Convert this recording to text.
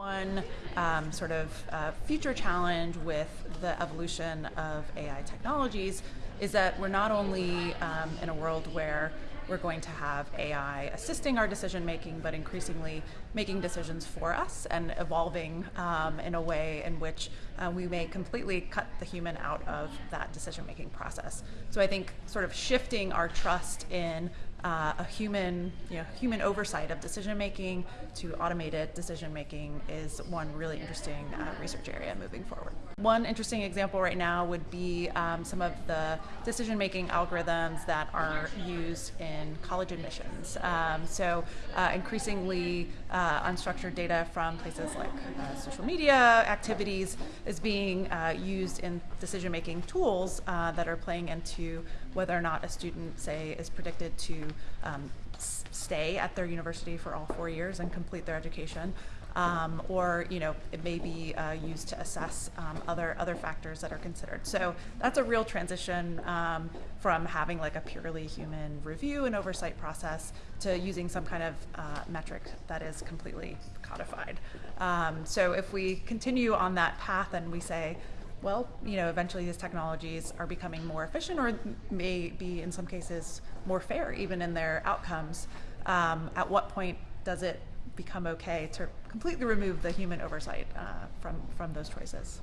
One um, sort of uh, future challenge with the evolution of AI technologies is that we're not only um, in a world where we're going to have AI assisting our decision making, but increasingly making decisions for us and evolving um, in a way in which uh, we may completely cut the human out of that decision making process. So I think sort of shifting our trust in uh, a human, you know, human oversight of decision making to automated decision making is one really interesting uh, research area moving forward. One interesting example right now would be um, some of the decision making algorithms that are used in college admissions. Um, so uh, increasingly uh, unstructured data from places like uh, social media activities is being uh, used in decision making tools that are playing into whether or not a student, say, is predicted to um, stay at their university for all four years and complete their education. Um, or you know it may be uh, used to assess um, other other factors that are considered. So that's a real transition um, from having like a purely human review and oversight process to using some kind of uh, metric that is completely codified. Um, so if we continue on that path and we say well, you know, eventually these technologies are becoming more efficient or may be in some cases more fair even in their outcomes. Um, at what point does it become okay to completely remove the human oversight uh, from, from those choices?